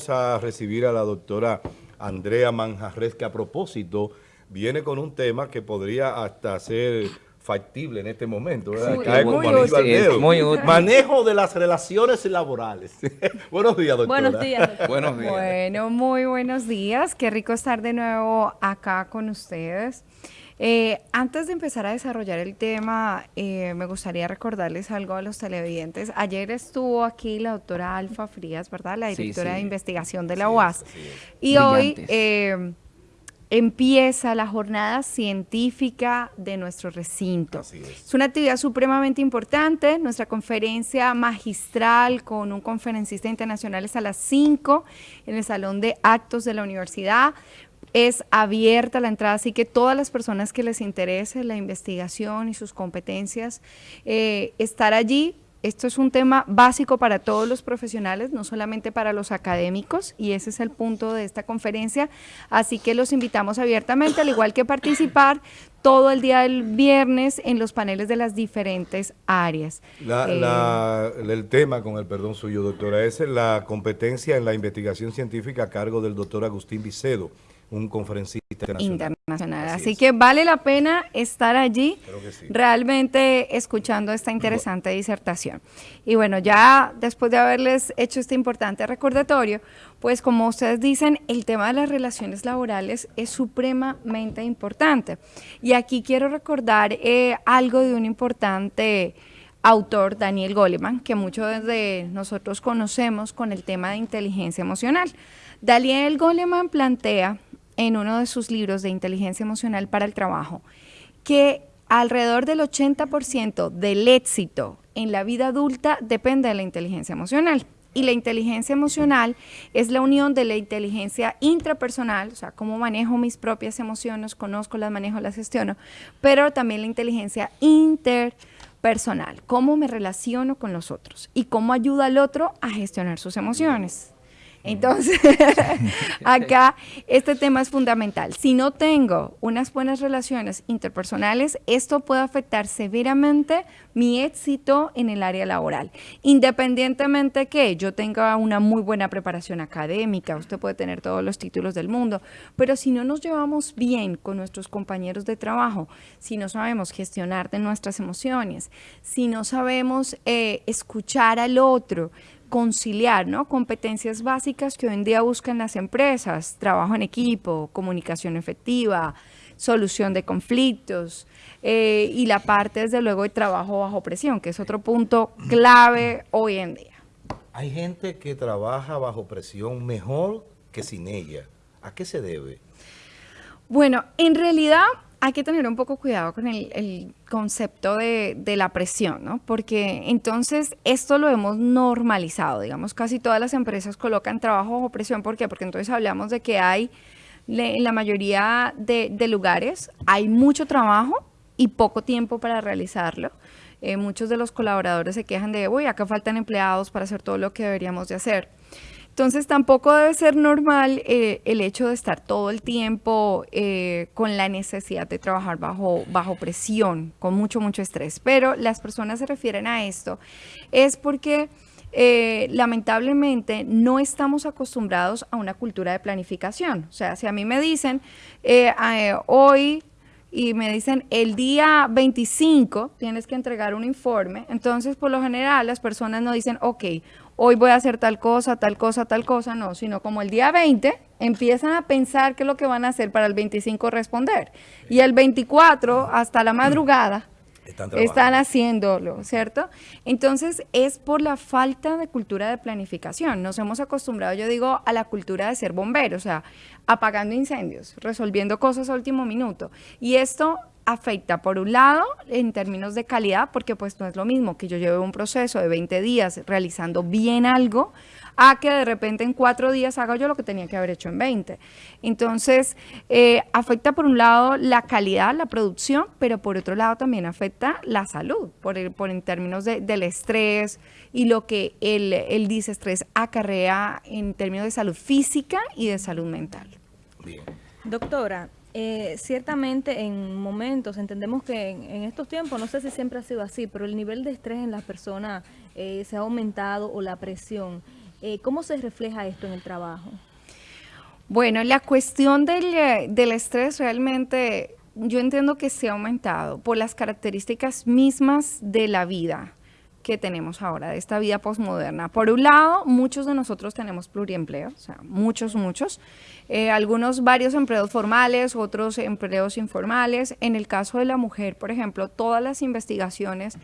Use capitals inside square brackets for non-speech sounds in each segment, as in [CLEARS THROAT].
vamos a recibir a la doctora Andrea Manjarres, que a propósito viene con un tema que podría hasta ser factible en este momento. ¿verdad? Sí, Cae muy al útil. Es muy útil. Manejo de las relaciones laborales. [LAUGHS] Buenos días, doctora. Buenos días. doctor. Buenos días. Bueno, muy buenos días. Qué rico estar de nuevo acá con ustedes. Eh, antes de empezar a desarrollar el tema, eh, me gustaría recordarles algo a los televidentes. Ayer estuvo aquí la doctora Alfa Frías, ¿verdad? La directora sí. de investigación de la UAS. Y hoy eh, empieza la jornada científica de nuestro recinto. Así es. Es una actividad supremamente importante. Nuestra conferencia magistral con un conferencista internacional es a las 5 en el Salón de Actos de la Universidad. Es abierta la entrada, así que todas las personas que les interese la investigación y sus competencias, eh, estar allí. Esto es un tema básico para todos los profesionales, no solamente para los académicos, y ese es el punto de esta conferencia. Así que los invitamos abiertamente, al igual que participar todo el día del viernes en los paneles de las diferentes áreas. La- Eh, la- el tema, con el perdón suyo, doctora, es la competencia en la investigación científica a cargo del doctor Agustín Vicedo, un conferencista internacional. internacional. Así Así, es. que vale la pena estar allí sí. realmente escuchando esta interesante disertación. Y bueno, ya después de haberles hecho este importante recordatorio, pues como ustedes dicen, el tema de las relaciones laborales es supremamente importante. Y aquí quiero recordar eh, algo de un importante autor, Daniel Goleman, que muchos de nosotros conocemos con el tema de inteligencia emocional. Daniel Goleman plantea en uno de sus libros de inteligencia emocional para el trabajo que alrededor del 80% del éxito en la vida adulta depende de la inteligencia emocional. Y la inteligencia emocional es la unión de la inteligencia intrapersonal, o sea, cómo manejo mis propias emociones, conozco, las manejo, las gestiono, pero también la inteligencia interpersonal, cómo me relaciono con los otros y cómo ayuda al otro a gestionar sus emociones. Entonces, [LAUGHS] acá este tema es fundamental. Si no tengo unas buenas relaciones interpersonales, esto puede afectar severamente mi éxito en el área laboral. Independientemente que yo tenga una muy buena preparación académica, usted puede tener todos los títulos del mundo, pero si no nos llevamos bien con nuestros compañeros de trabajo, si no sabemos gestionar de nuestras emociones, si no sabemos eh, escuchar al otro, conciliar, ¿no? Competencias básicas que hoy en día buscan las empresas, trabajo en equipo, comunicación efectiva, solución de conflictos eh, y la parte, desde luego, de trabajo bajo presión, que es otro punto clave hoy en día. Hay gente que trabaja bajo presión mejor que sin ella. ¿A qué se debe? Bueno, en realidad hay que tener un poco cuidado con el, concepto de, la presión, ¿no? Porque entonces esto lo hemos normalizado, digamos, casi todas las empresas colocan trabajo bajo presión, ¿por qué? Porque entonces hablamos de que hay, en la mayoría de, de lugares, hay mucho trabajo y poco tiempo para realizarlo. Eh, muchos de los colaboradores se quejan de, uy, acá faltan empleados para hacer todo lo que deberíamos de hacer. Entonces tampoco debe ser normal eh, el hecho de estar todo el tiempo eh, con la necesidad de trabajar bajo, bajo presión, con mucho, mucho estrés. Pero las personas se refieren a esto es porque eh, lamentablemente no estamos acostumbrados a una cultura de planificación. O sea, si a mí me dicen eh, eh, hoy y me dicen el día 25 tienes que entregar un informe, entonces por lo general las personas no dicen, ok, hoy voy a hacer tal cosa, tal cosa, tal cosa, no, sino como el día 20 empiezan a pensar qué es lo que van a hacer para el 25 responder. Y el 24 hasta la madrugada [CLEARS THROAT] Están haciéndolo, ¿cierto? Entonces es por la falta de cultura de planificación. Nos hemos acostumbrado, yo digo, a la cultura de ser bomberos, o sea, apagando incendios, resolviendo cosas a último minuto. Y esto afecta, por un lado, en términos de calidad, porque pues no es lo mismo que yo lleve un proceso de 20 días realizando bien algo, a que de repente en cuatro días haga yo lo que tenía que haber hecho en 20. Entonces, eh, afecta por un lado la calidad, la producción, pero por otro lado también afecta la salud, por, el- por en términos de- del estrés y lo que el, el disestrés acarrea en términos de salud física y de salud mental. Bien. Doctora, eh, ciertamente en momentos entendemos que en, estos tiempos, no sé si siempre ha sido así, pero el nivel de estrés en las personas eh, se ha aumentado o la presión. Eh, ¿Cómo se refleja esto en el trabajo? Bueno, la cuestión del, eh, del estrés realmente yo entiendo que se ha aumentado por las características mismas de la vida que tenemos ahora, de esta vida posmoderna. Por un lado, muchos de nosotros tenemos pluriempleo, o sea, muchos, muchos. Eh, algunos, varios empleos formales, otros empleos informales. En el caso de la mujer, por ejemplo, todas las investigaciones,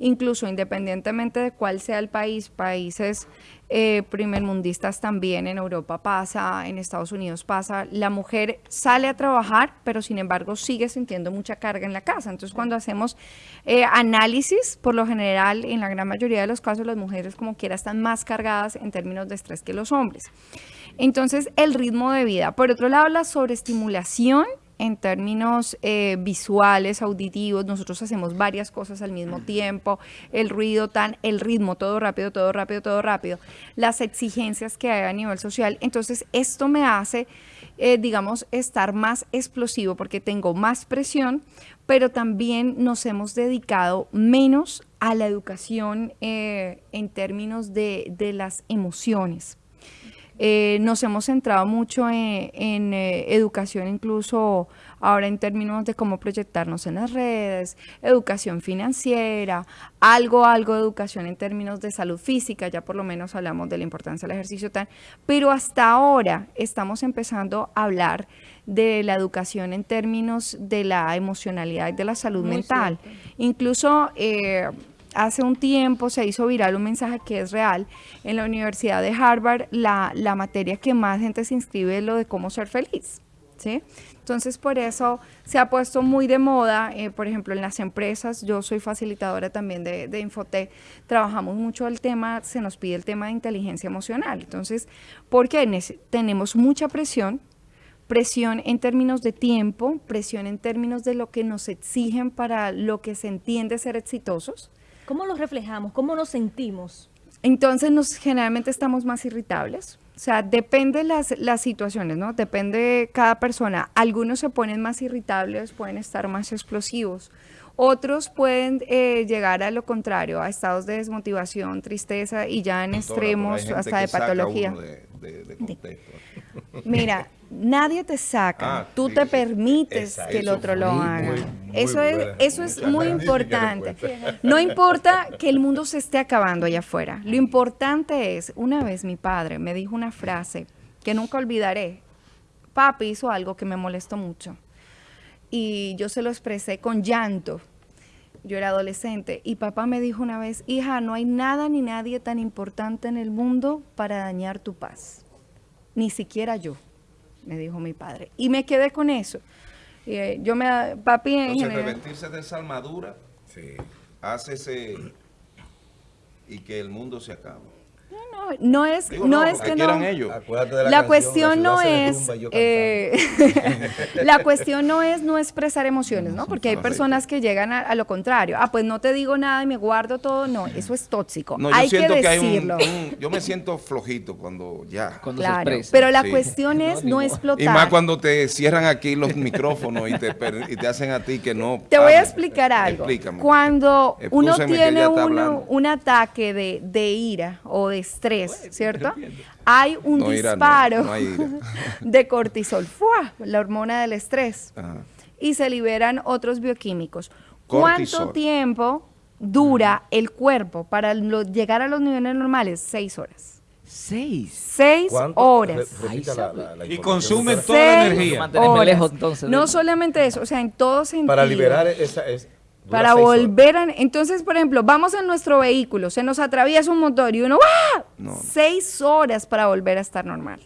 incluso independientemente de cuál sea el país, países eh, primermundistas también, en Europa pasa, en Estados Unidos pasa, la mujer sale a trabajar, pero sin embargo sigue sintiendo mucha carga en la casa. Entonces, cuando hacemos eh, análisis, por lo general, en la gran mayoría de los casos, las mujeres como quiera están más cargadas en términos de estrés que los hombres. Entonces, el ritmo de vida. Por otro lado, la sobreestimulación en términos eh, visuales, auditivos, nosotros hacemos varias cosas al mismo tiempo, el ruido tan, el ritmo, todo rápido, todo rápido, todo rápido, las exigencias que hay a nivel social. Entonces, esto me hace, eh, digamos, estar más explosivo porque tengo más presión, pero también nos hemos dedicado menos a la educación eh, en términos de, de las emociones. Eh, nos hemos centrado mucho en, eh, educación, incluso ahora en términos de cómo proyectarnos en las redes, educación financiera, algo, algo de educación en términos de salud física, ya por lo menos hablamos de la importancia del ejercicio tan, pero hasta ahora estamos empezando a hablar de la educación en términos de la emocionalidad y de la salud mental. Incluso eh, hace un tiempo se hizo viral un mensaje que es real. En la Universidad de Harvard, la, materia que más gente se inscribe es lo de cómo ser feliz. ¿sí? Entonces, por eso se ha puesto muy de moda, eh, por ejemplo, en las empresas, yo soy facilitadora también de, de trabajamos mucho el tema, se nos pide el tema de inteligencia emocional. Entonces, porque tenemos mucha presión, presión en términos de tiempo, presión en términos de lo que nos exigen para lo que se entiende ser exitosos, ¿Cómo lo reflejamos? ¿Cómo nos sentimos? Entonces nos generalmente estamos más irritables. O sea, depende las, las situaciones, ¿no? Depende cada persona. Algunos se ponen más irritables, pueden estar más explosivos. Otros pueden eh, llegar a lo contrario, a estados de desmotivación, tristeza y ya en extremos hasta de patología. Mira, [LAUGHS] nadie te saca, ah, tú te permites que el otro lo haga. eso es, eso es muy importante. No importa que el mundo se esté acabando allá afuera. Lo importante es, una vez mi padre me dijo una frase que nunca olvidaré. Papi hizo algo que me molestó mucho. Y yo se lo expresé con llanto. Yo era adolescente y papá me dijo una vez, hija, no hay nada ni nadie tan importante en el mundo para dañar tu paz. Ni siquiera yo me dijo mi padre. Y me quedé con eso. Y, eh, yo me, papi en Entonces, revestirse de esa armadura sí. hace ese, y que el mundo se acabe no es, no, es que no. La, cuestión no es, eh, [LAUGHS] la cuestión no es no expresar emociones, ¿no? Porque hay personas que llegan a, lo contrario. Ah, pues no te digo nada y me guardo todo. No, eso es tóxico. hay que decirlo. yo me siento flojito cuando ya. Cuando claro, pero la cuestión es no, explotar. Y más cuando te cierran aquí los micrófonos y te, y te hacen a ti que no. Te voy a explicar algo. Cuando uno tiene un ataque de, de ira o de estrés, [LAUGHS] ¿cierto? Hay un disparo de cortisol, la hormona del estrés, y se liberan otros bioquímicos. ¿Cuánto tiempo dura el cuerpo para llegar a los niveles normales? Seis horas. Seis. Seis horas. y consumen toda la energía. no solamente eso, o sea, en todo sentido. Para liberar esa, para volver a... Entonces, por ejemplo, vamos en nuestro vehículo, se nos atraviesa un motor y uno, ¡ah! Seis horas para volver a estar normal.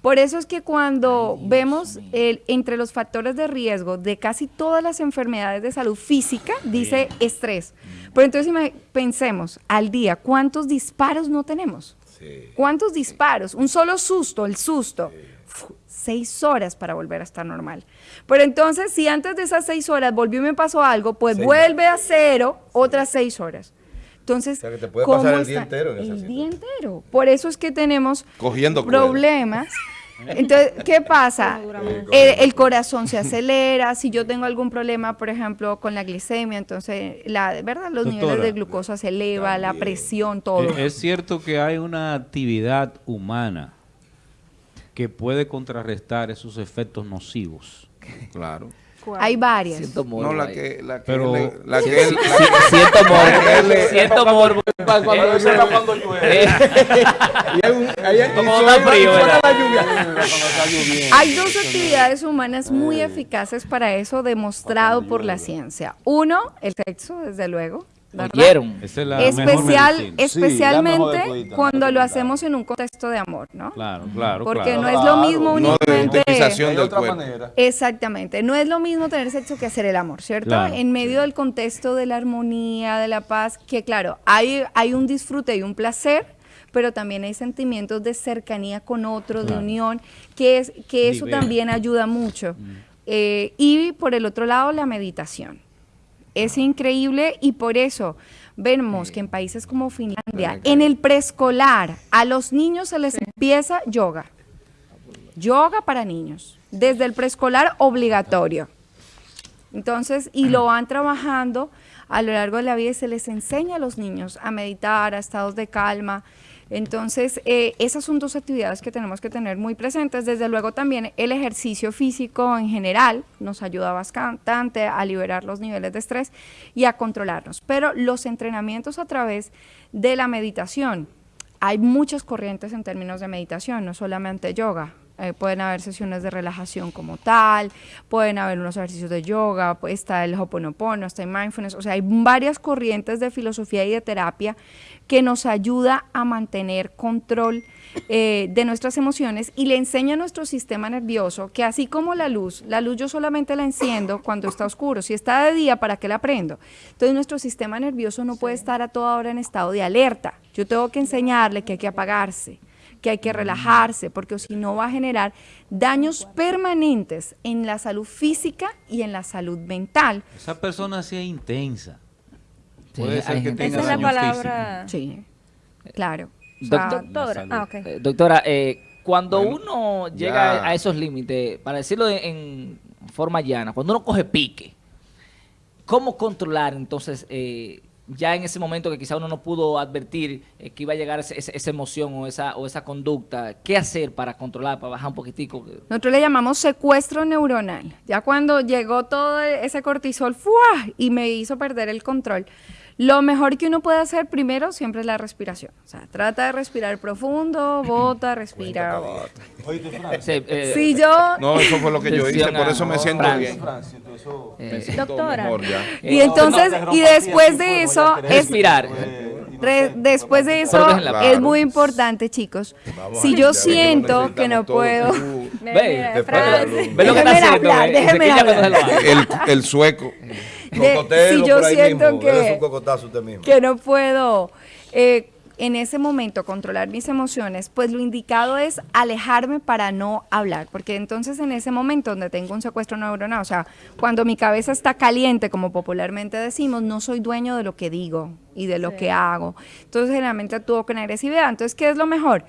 Por eso es que cuando vemos el, entre los factores de riesgo de casi todas las enfermedades de salud física, dice estrés. Pero entonces pensemos, al día, ¿cuántos disparos no tenemos? ¿Cuántos disparos? Un solo susto, el susto seis horas para volver a estar normal. Pero entonces, si antes de esas seis horas volvió y me pasó algo, pues vuelve a cero otras seis horas. Entonces, o sea, que te puede pasar el día entero en El día entero. Por eso es que tenemos Cogiendo problemas [LAUGHS] Entonces, ¿qué pasa? Dura más. El, el corazón se [LAUGHS] acelera, si yo tengo algún problema, por ejemplo, con la glicemia, entonces, la, ¿verdad? Los niveles de glucosa se eleva, la presión, todo. Eh, Es cierto que hay una actividad humana que puede contrarrestar esos efectos nocivos. Claro. Hay varias. Siento morbo No, la ahí. que, la que, Pero- le- la que él- la siento morbo. siento morbo. Cuando Eh, llueve, cuando llueve. [LAUGHS] eh, Y hay un, hay, y Como suena- está frío, lluvia. Cuando está lloviendo. Hay dos actividades humanas muy eficaces para eso, demostrado por la ciencia. Uno, el sexo, desde luego. Oyeron. Esa es la Especial, especialmente la mejor de todita, cuando lo hacemos en un contexto de amor, ¿no? Claro, claro, Porque claro. no es lo mismo Claro, no de únicamente... utilización Hay del otra cuerpo. manera. Exactamente, no es lo mismo tener sexo que hacer el amor, ¿cierto? Claro, en medio del contexto de la armonía, de la paz, que claro, hay, hay un disfrute y un placer, pero también hay sentimientos de cercanía con otro, de unión, que, es, que eso Libera. también ayuda mucho. Eh, y por el otro lado, la meditación. Es increíble y por eso vemos que en países como Finlandia, en el preescolar, a los niños se les empieza yoga. Yoga para niños, desde el preescolar obligatorio. Entonces, y lo van trabajando a lo largo de la vida y se les enseña a los niños a meditar, a estados de calma. Entonces, eh, esas son dos actividades que tenemos que tener muy presentes. Desde luego también el ejercicio físico en general nos ayuda bastante a liberar los niveles de estrés y a controlarnos. Pero los entrenamientos a través de la meditación, hay muchas corrientes en términos de meditación, no solamente yoga. Eh, pueden haber sesiones de relajación como tal, pueden haber unos ejercicios de yoga, está el Hoponopono, está el mindfulness, o sea, hay varias corrientes de filosofía y de terapia que nos ayuda a mantener control eh, de nuestras emociones y le enseña a nuestro sistema nervioso que así como la luz, la luz yo solamente la enciendo cuando está oscuro, si está de día, ¿para qué la prendo? Entonces nuestro sistema nervioso no puede estar a toda hora en estado de alerta, yo tengo que enseñarle que hay que apagarse que hay que relajarse, porque si no va a generar daños permanentes en la salud física y en la salud mental. Esa persona sea intensa. Sí, Puede ser que tenga Esa es la palabra. Sí, claro. Doctora. Ah. Eh, doctora, eh, cuando Bueno, uno ya. llega a esos límites, para decirlo en, en forma llana, cuando uno coge pique, ¿cómo controlar entonces eh, ya en ese momento que quizá uno no pudo advertir eh, que iba a llegar ese- esa emoción o esa, o esa conducta? ¿Qué hacer para controlar, para bajar un poquitico? Nosotros le llamamos secuestro neuronal. Ya cuando llegó todo ese cortisol ¡fua! y me hizo perder el control. Lo mejor que uno puede hacer primero siempre es la respiración. O sea, trata de respirar profundo, [CLEARS THROAT] bota, respira, bota. Francis. Sí, eh, Si yo No, eso fue lo que yo hice, por eso me siento bien. Francis, tú, eso- eh, Me siento Doctora. mejor ya. y Eh, entonces no y después de eso es Respirar. Eh, Re- después de eso es muy importante, chicos. Vamos Si yo siento que no todo. puedo, Uh, Ve, Ve lo que está Déjeme haciendo, el sueco. De- si yo por ahí siento mismo, que, usted mismo. que no puedo eh, en ese momento controlar mis emociones, pues lo indicado es alejarme para no hablar, porque entonces en ese momento donde tengo un secuestro neuronal, o sea, cuando mi cabeza está caliente, como popularmente decimos, no soy dueño de lo que digo y de lo Sí. que hago. Entonces generalmente actúo con agresividad. Entonces, ¿qué es lo mejor?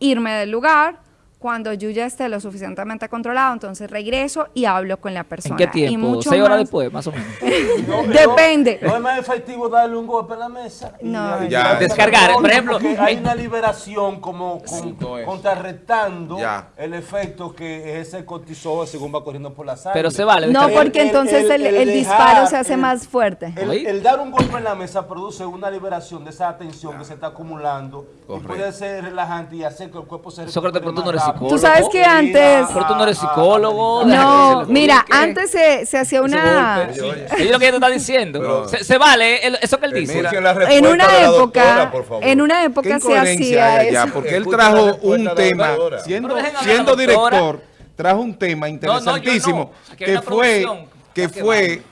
Irme del lugar. Cuando yo ya esté lo suficientemente controlado, entonces regreso y hablo con la persona. ¿En qué Y tiempo? mucho ¿Seis horas más- después, más o menos? [LAUGHS] No, no, Depende. No, es más efectivo darle un golpe en la mesa. y No, Ya. Descargar, por ejemplo, Porque hay una liberación como con- contrarrestando Ya. el efecto que es el cortisol según va corriendo por la sangre. Pero se vale. No, porque el- entonces el, el- el el dejar, disparo se hace el- más fuerte. El, dar un golpe en la mesa produce una liberación de esa tensión que se está acumulando Correcto. y puede ser relajante y hacer que el cuerpo se Sócrates, pero tú no eres. Psicólogo. Tú sabes que antes- Pero tú no eres psicólogo. No, mira, antes se, se hacía una... Es lo que ella te está diciendo. Se, se vale eso que él dice. Escuchen la En una época, por en una ¿Qué época se hacía eso. Porque él trajo un tema, siendo, director, trajo un tema interesantísimo no. Que fue que ¿Para qué fue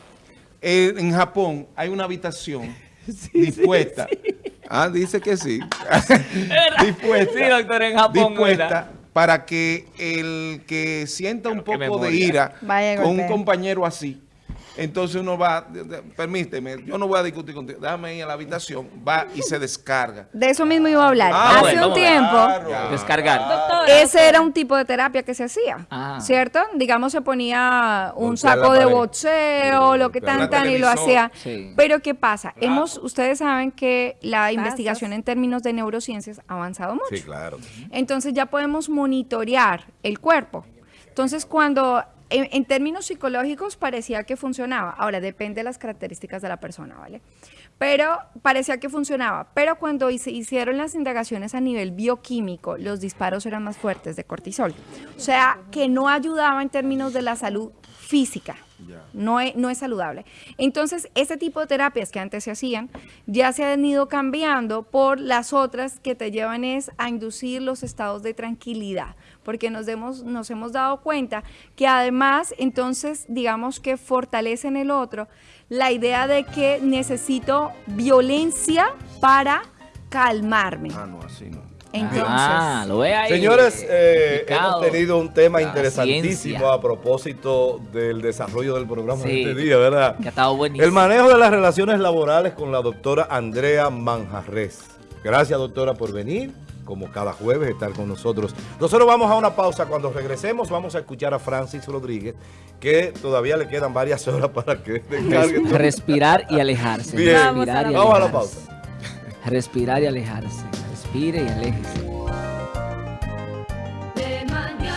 eh, en Japón hay una habitación [LAUGHS] dispuesta. Ah, dice que sí. [LAUGHS] dispuesta. Sí, doctor, en Japón, dispuesta. Para que el que sienta un poco de ira con un compañero así Entonces uno va, permíteme, yo no voy a discutir contigo, déjame ir a la habitación, va y se descarga. De eso mismo iba a hablar. Ah, Hace bueno, un tiempo, Claro. Descargar. Doctora, ese era un tipo de terapia que se hacía, Ah. ¿cierto? Digamos, se ponía un saco de boxeo, lo que tan tan, y lo hacía. Sí. Pero ¿qué pasa? Hemos, ustedes saben que la Pasas. investigación en términos de neurociencias ha avanzado mucho. Sí, claro. Entonces ya podemos monitorear el cuerpo. Entonces cuando en, términos psicológicos parecía que funcionaba, ahora depende de las características de la persona, ¿vale? Pero parecía que funcionaba, pero cuando se hicieron las indagaciones a nivel bioquímico, los disparos eran más fuertes de cortisol. O sea, que no ayudaba en términos de la salud física. No es, no es saludable. Entonces, este tipo de terapias que antes se hacían ya se han ido cambiando por las otras que te llevan es a inducir los estados de tranquilidad, porque nos, demos, nos hemos dado cuenta que además, entonces, digamos que fortalece en el otro la idea de que necesito violencia para calmarme. Ah, no, así no. Entonces, Ah, lo ve ahí. Señores, eh, hemos tenido un tema La interesantísimo ciencia. a propósito del desarrollo del programa de este día, ¿verdad? Que ha estado buenísimo. El manejo de las relaciones laborales con la doctora Andrea Manjarres. Gracias, doctora, por venir, como cada jueves, estar con nosotros. Nosotros vamos a una pausa. Cuando regresemos, vamos a escuchar a Francis Rodríguez, que todavía le quedan varias horas para que [LAUGHS] descargue. todo. Respirar y alejarse. Bien. Respirar y Vamos a la alejarse. pausa. Respirar y alejarse. Respire y aléjese.